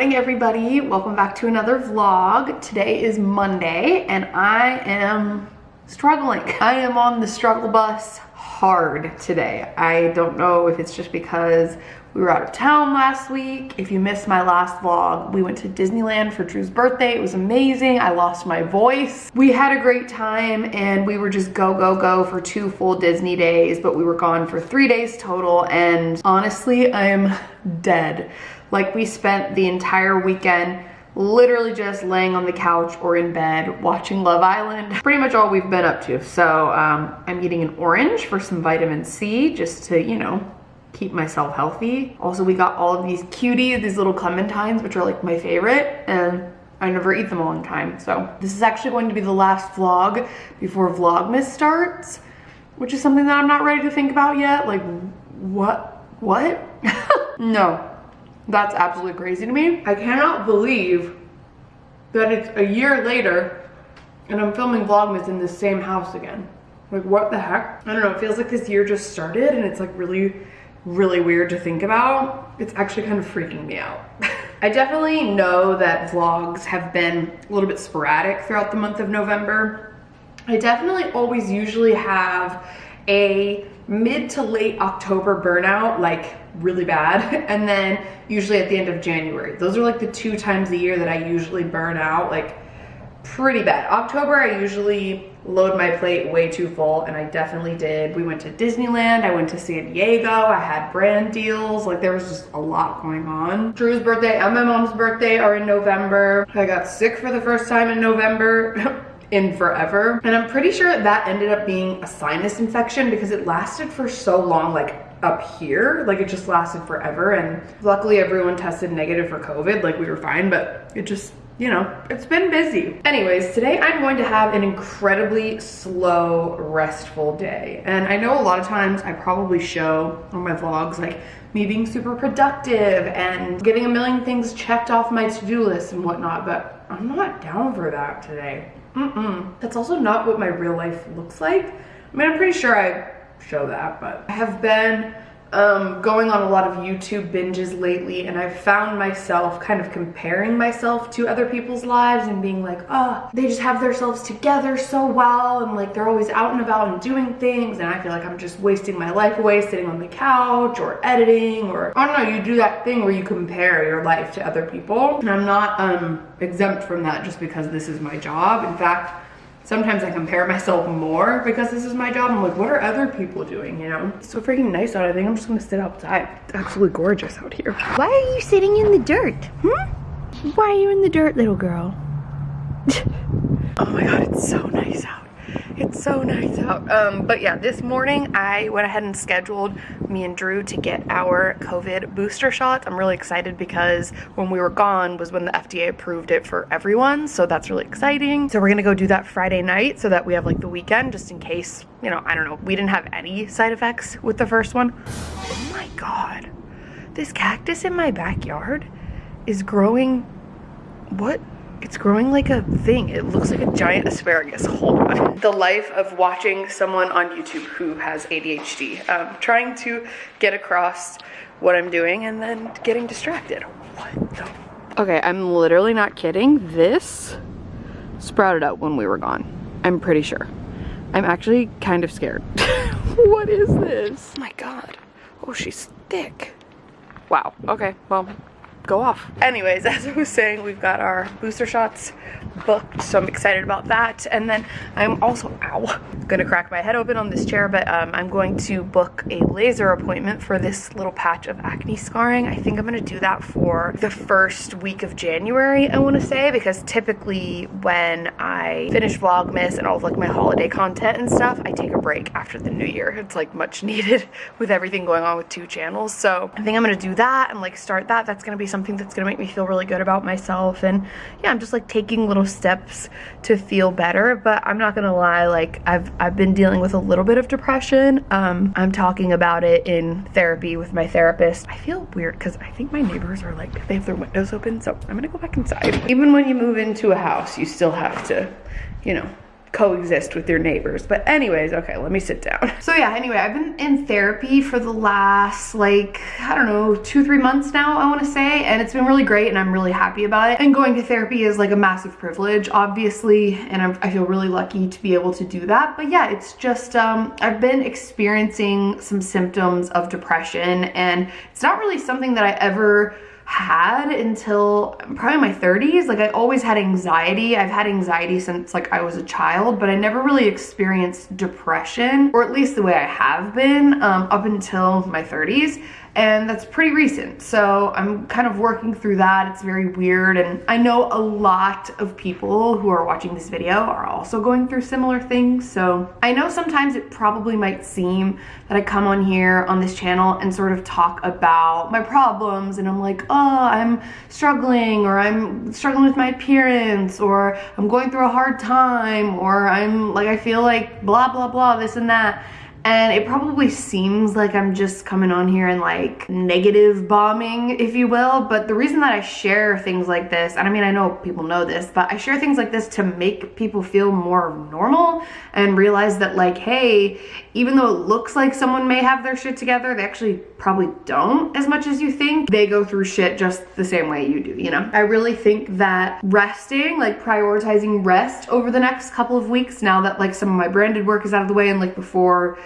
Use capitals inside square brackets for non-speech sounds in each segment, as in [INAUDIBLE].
morning everybody. Welcome back to another vlog. Today is monday and i am struggling. I am on the struggle bus hard today. I don't know if it's just because we were out of town last week. If you missed my last vlog we went to disneyland for drew's birthday. It was amazing. I lost my voice. We had a great time and we were just go go go for two full disney days but we were gone for three days total and honestly i am dead like we spent the entire weekend literally just laying on the couch or in bed watching Love Island. [LAUGHS] Pretty much all we've been up to. So um, I'm eating an orange for some vitamin C just to, you know, keep myself healthy. Also, we got all of these cuties, these little clementines, which are like my favorite. And I never eat them all in time. So this is actually going to be the last vlog before Vlogmas starts, which is something that I'm not ready to think about yet. Like, what? What? [LAUGHS] no, that's absolutely crazy to me. I cannot believe that it's a year later and I'm filming Vlogmas in the same house again. Like what the heck? I don't know, it feels like this year just started and it's like really, really weird to think about. It's actually kind of freaking me out. [LAUGHS] I definitely know that vlogs have been a little bit sporadic throughout the month of November. I definitely always usually have a mid to late October burnout, like really bad [LAUGHS] and then usually at the end of January. Those are like the two times a year that I usually burn out like pretty bad. October I usually load my plate way too full and I definitely did. We went to Disneyland, I went to San Diego, I had brand deals, like there was just a lot going on. Drew's birthday and my mom's birthday are in November. I got sick for the first time in November. [LAUGHS] in forever. And I'm pretty sure that ended up being a sinus infection because it lasted for so long like up here. Like it just lasted forever. And luckily everyone tested negative for covid. Like we were fine but it just you know it's been busy. Anyways today i'm going to have an incredibly slow restful day. And i know a lot of times i probably show on my vlogs like me being super productive and getting a million things checked off my to-do list and whatnot but i'm not down for that today Mm-mm. that's also not what my real life looks like i mean i'm pretty sure i show that, but I have been um, going on a lot of YouTube binges lately and I've found myself kind of comparing myself to other people's lives and being like, oh, they just have themselves together so well and like they're always out and about and doing things and I feel like I'm just wasting my life away sitting on the couch or editing or I don't know, you do that thing where you compare your life to other people and I'm not um, exempt from that just because this is my job. In fact, sometimes I compare myself more because this is my job. I'm like, what are other people doing, you know? It's so freaking nice out. I think I'm just gonna sit outside. It's absolutely gorgeous out here. Why are you sitting in the dirt? Hmm? Why are you in the dirt, little girl? [LAUGHS] oh my God, it's so nice out. It's so nice out. Um, but yeah, this morning I went ahead and scheduled me and Drew to get our COVID booster shots. I'm really excited because when we were gone was when the FDA approved it for everyone. So that's really exciting. So we're gonna go do that Friday night so that we have like the weekend just in case, you know, I don't know, we didn't have any side effects with the first one. Oh my God, this cactus in my backyard is growing, what it's growing like a thing. It looks like a giant asparagus. Hold on. [LAUGHS] The life of watching someone on YouTube who has ADHD. Um, trying to get across what I'm doing and then getting distracted. What the? Okay, I'm literally not kidding. This sprouted up when we were gone. I'm pretty sure. I'm actually kind of scared. [LAUGHS] what is this? Oh my God. Oh, she's thick. Wow. Okay, well, go off. Anyways, [LAUGHS] as I was saying, we've got our booster shots booked, so I'm excited about that. And then I'm also, ow, gonna crack my head open on this chair, but um, I'm going to book a laser appointment for this little patch of acne scarring. I think I'm gonna do that for the first week of January, I wanna say, because typically when I finish Vlogmas and all of like my holiday content and stuff, I take a break after the new year. It's like much [LAUGHS] needed with everything going on with two channels. So I think I'm gonna do that and like start that. That's gonna be something that's gonna make me feel really good about myself. And yeah, I'm just like taking little steps to feel better. But I'm not gonna lie, like I've I've been dealing with a little bit of depression. Um, I'm talking about it in therapy with my therapist. I feel weird because I think my neighbors are like, they have their windows open. So I'm gonna go back inside. Even when you move into a house, you still have to, you know, coexist with your neighbors. But anyways, okay, let me sit down. So yeah, anyway, I've been in therapy for the last like, I don't know, two, three months now, I wanna say, and it's been really great and I'm really happy about it. And going to therapy is like a massive privilege, obviously, and I'm, i feel really lucky to be able to do that. But yeah, it's just, um, I've been experiencing some symptoms of depression and it's not really something that I ever had until probably my 30s. Like I always had anxiety. I've had anxiety since like I was a child, but I never really experienced depression, or at least the way I have been um, up until my 30s and that's pretty recent. So I'm kind of working through that. It's very weird and I know a lot of people who are watching this video are also going through similar things. So I know sometimes it probably might seem that I come on here on this channel and sort of talk about my problems and I'm like, oh, I'm struggling or I'm struggling with my appearance or I'm going through a hard time or I'm like, I feel like blah, blah, blah, this and that and it probably seems like I'm just coming on here and like negative bombing, if you will. But the reason that I share things like this, and I mean, I know people know this, but I share things like this to make people feel more normal and realize that like, hey, even though it looks like someone may have their shit together, they actually probably don't as much as you think. They go through shit just the same way you do, you know? I really think that resting, like prioritizing rest over the next couple of weeks now that like some of my branded work is out of the way and like before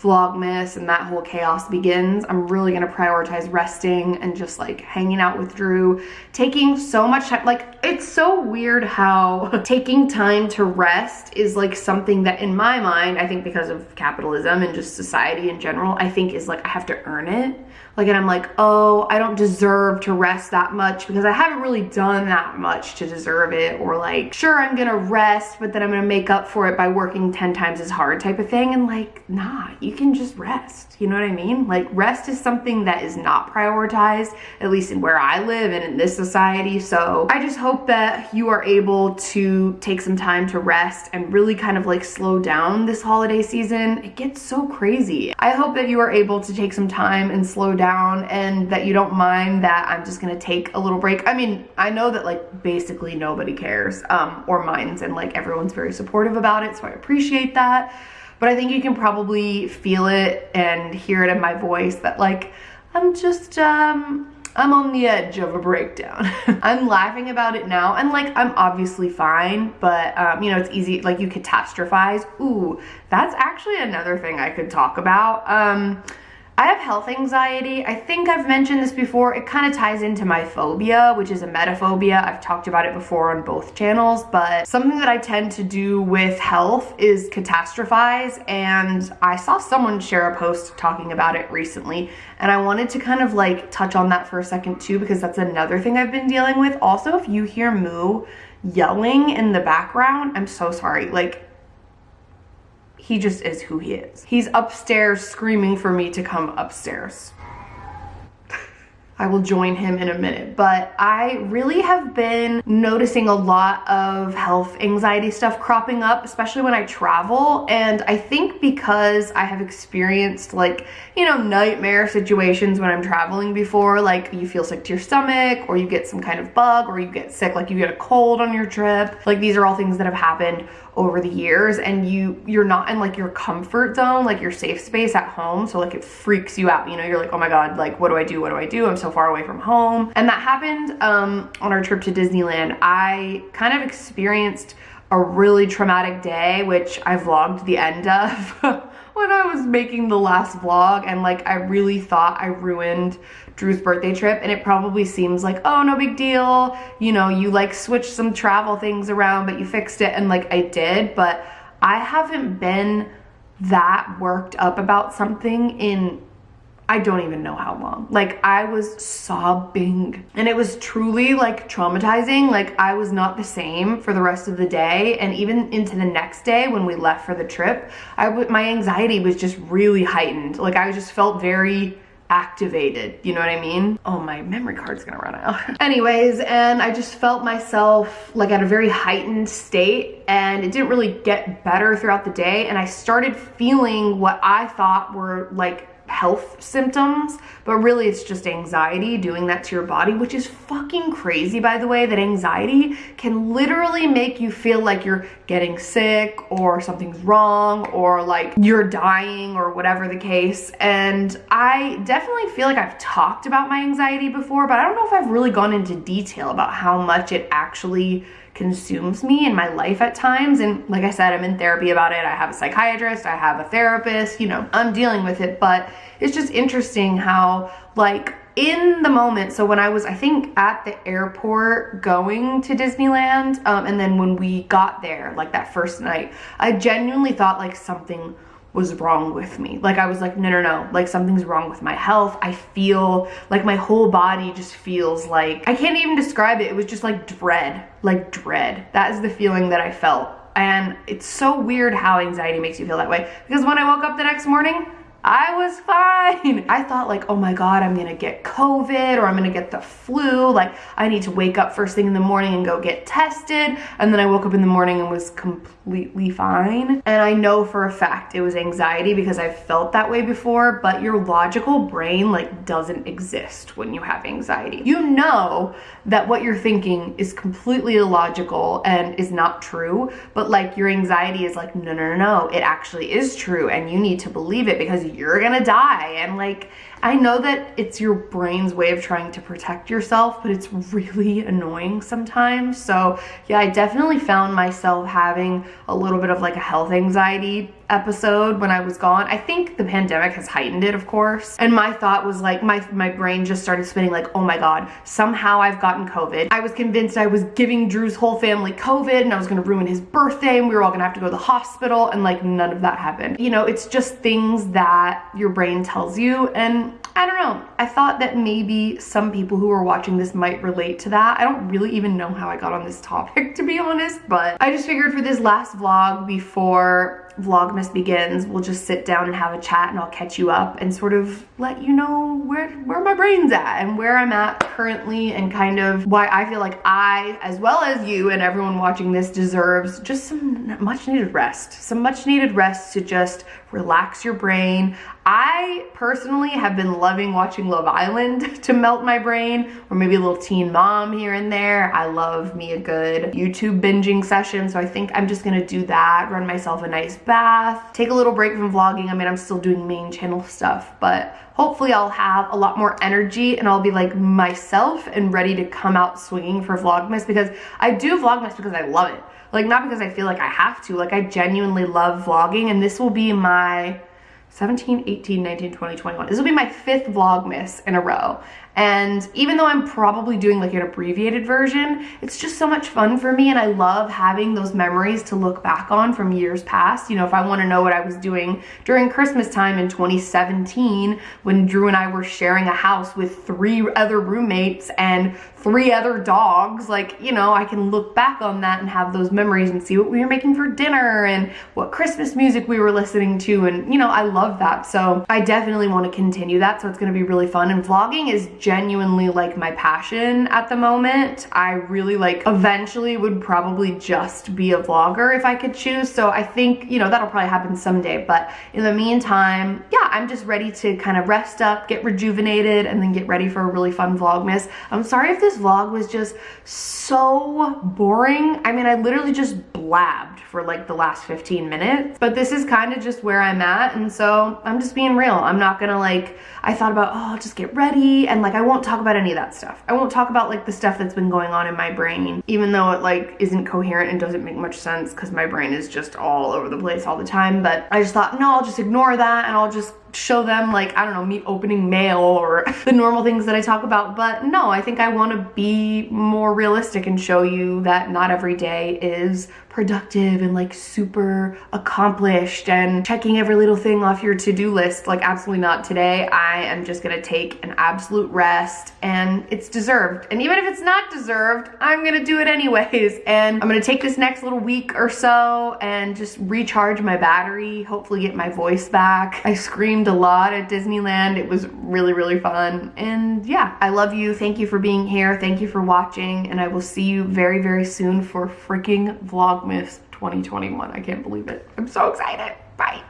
Vlogmas and that whole chaos begins, I'm really gonna prioritize resting and just like hanging out with Drew, taking so much time. Like, it's so weird how [LAUGHS] taking time to rest is like something that in my mind, I think because of capitalism and just society in general, I think is like I have to earn it. Like, and I'm like, oh, I don't deserve to rest that much because I haven't really done that much to deserve it. Or like, sure, I'm gonna rest, but then I'm gonna make up for it by working 10 times as hard type of thing. And like, nah, you can just rest. You know what I mean? Like, rest is something that is not prioritized, at least in where I live and in this society. So I just hope that you are able to take some time to rest and really kind of like slow down this holiday season. It gets so crazy. I hope that you are able to take some time and slow down down and that you don't mind that I'm just gonna take a little break. I mean, I know that like basically nobody cares um, or minds and like everyone's very supportive about it, so I appreciate that. But I think you can probably feel it and hear it in my voice that like, I'm just, um, I'm on the edge of a breakdown. [LAUGHS] I'm laughing about it now and like I'm obviously fine, but um, you know, it's easy, like you catastrophize. Ooh, that's actually another thing I could talk about. Um, I have health anxiety. I think I've mentioned this before. It kind of ties into my phobia, which is a emetophobia. I've talked about it before on both channels, but something that I tend to do with health is catastrophize. And I saw someone share a post talking about it recently, and I wanted to kind of like touch on that for a second too, because that's another thing I've been dealing with. Also, if you hear Moo yelling in the background, I'm so sorry. Like, he just is who he is. He's upstairs screaming for me to come upstairs. [LAUGHS] I will join him in a minute, but I really have been noticing a lot of health anxiety stuff cropping up, especially when I travel. And I think because I have experienced like, you know, nightmare situations when I'm traveling before, like you feel sick to your stomach or you get some kind of bug or you get sick, like you get a cold on your trip. Like these are all things that have happened over the years and you you're not in like your comfort zone like your safe space at home so like it freaks you out you know you're like oh my god like what do i do? What do i do? I'm so far away from home. And that happened um on our trip to disneyland. I kind of experienced a really traumatic day which i vlogged the end of [LAUGHS] when I was making the last vlog and like I really thought I ruined Drew's birthday trip and it probably seems like, oh, no big deal. You know, you like switched some travel things around, but you fixed it and like I did, but I haven't been that worked up about something in I don't even know how long. Like I was sobbing and it was truly like traumatizing. Like I was not the same for the rest of the day and even into the next day when we left for the trip, I my anxiety was just really heightened. Like I just felt very activated, you know what I mean? Oh, my memory card's gonna run out. [LAUGHS] Anyways, and I just felt myself like at a very heightened state and it didn't really get better throughout the day and I started feeling what I thought were like health symptoms, but really it's just anxiety doing that to your body, which is fucking crazy, by the way, that anxiety can literally make you feel like you're getting sick or something's wrong or like you're dying or whatever the case. And I definitely feel like I've talked about my anxiety before, but I don't know if I've really gone into detail about how much it actually consumes me in my life at times. And like I said, I'm in therapy about it. I have a psychiatrist, I have a therapist, you know, I'm dealing with it. But it's just interesting how, like, in the moment, so when I was, I think, at the airport going to Disneyland, um, and then when we got there, like that first night, I genuinely thought like something was wrong with me. Like I was like, no, no, no, like something's wrong with my health. I feel like my whole body just feels like, I can't even describe it. It was just like dread, like dread. That is the feeling that I felt. And it's so weird how anxiety makes you feel that way. Because when I woke up the next morning, I was fine. [LAUGHS] I thought like, oh my God, I'm gonna get COVID or I'm gonna get the flu. Like I need to wake up first thing in the morning and go get tested. And then I woke up in the morning and was completely fine. And I know for a fact it was anxiety because I've felt that way before, but your logical brain like doesn't exist when you have anxiety. You know that what you're thinking is completely illogical and is not true, but like your anxiety is like, no, no, no, no, it actually is true and you need to believe it because you're gonna die. And like, I know that it's your brain's way of trying to protect yourself, but it's really annoying sometimes. So yeah, I definitely found myself having a little bit of like a health anxiety episode when I was gone. I think the pandemic has heightened it, of course. And my thought was like, my, my brain just started spinning like, oh my God, somehow I've gotten COVID. I was convinced I was giving Drew's whole family COVID and I was gonna ruin his birthday and we were all gonna have to go to the hospital and like none of that happened. You know, it's just things that your brain tells you and I don't know. I thought that maybe some people who are watching this might relate to that. I don't really even know how I got on this [LAUGHS] topic to be honest, but I just figured for this last vlog before Vlogmas begins, we'll just sit down and have a chat and I'll catch you up and sort of let you know where, where my brain's at and where I'm at currently and kind of why I feel like I, as well as you and everyone watching this deserves just some much needed rest. Some much needed rest to just relax your brain. I personally have been loving watching Love Island [LAUGHS] to melt my brain or maybe a little teen mom here and there. I love me a good YouTube binging session. So I think I'm just gonna do that, run myself a nice bath, take a little break from vlogging. I mean, I'm still doing main channel stuff, but hopefully I'll have a lot more energy and I'll be like myself and ready to come out swinging for Vlogmas because I do Vlogmas because I love it. Like not because I feel like I have to, like I genuinely love vlogging and this will be my 17, 18, 19, 20, 21. This will be my fifth Vlogmas in a row. And even though I'm probably doing like an abbreviated version, it's just so much fun for me and I love having those memories to look back on from years past. You know, if I wanna know what I was doing during Christmas time in 2017 when Drew and I were sharing a house with three other roommates and three other dogs, like, you know, I can look back on that and have those memories and see what we were making for dinner and what Christmas music we were listening to. And, you know, I love that. So I definitely want to continue that. So it's going to be really fun. And vlogging is genuinely like my passion at the moment. I really like eventually would probably just be a vlogger if I could choose. So I think, you know, that'll probably happen someday. But in the meantime, yeah, I'm just ready to kind of rest up, get rejuvenated, and then get ready for a really fun Vlogmas. I'm sorry if this vlog was just so boring. I mean, I literally just blabbed for like the last 15 minutes, but this is kind of just where I'm at. And so I'm just being real. I'm not gonna like, I thought about, oh, I'll just get ready. And like, I won't talk about any of that stuff. I won't talk about like the stuff that's been going on in my brain, even though it like isn't coherent and doesn't make much sense because my brain is just all over the place all the time. But I just thought, no, I'll just ignore that and I'll just show them like, I don't know, me opening mail or [LAUGHS] the normal things that I talk about. But no, I think I want to be more realistic and show you that not every day is productive and like super accomplished and checking every little thing off your to-do list. Like absolutely not today. I am just gonna take an absolute rest and it's deserved. And even if it's not deserved, I'm gonna do it anyways. [LAUGHS] And I'm gonna take this next little week or so and just recharge my battery, hopefully get my voice back. I a lot at Disneyland. It was really, really fun. And yeah, I love you. Thank you for being here. Thank you for watching. And I will see you very, very soon for freaking Vlogmas 2021. I can't believe it. I'm so excited. Bye.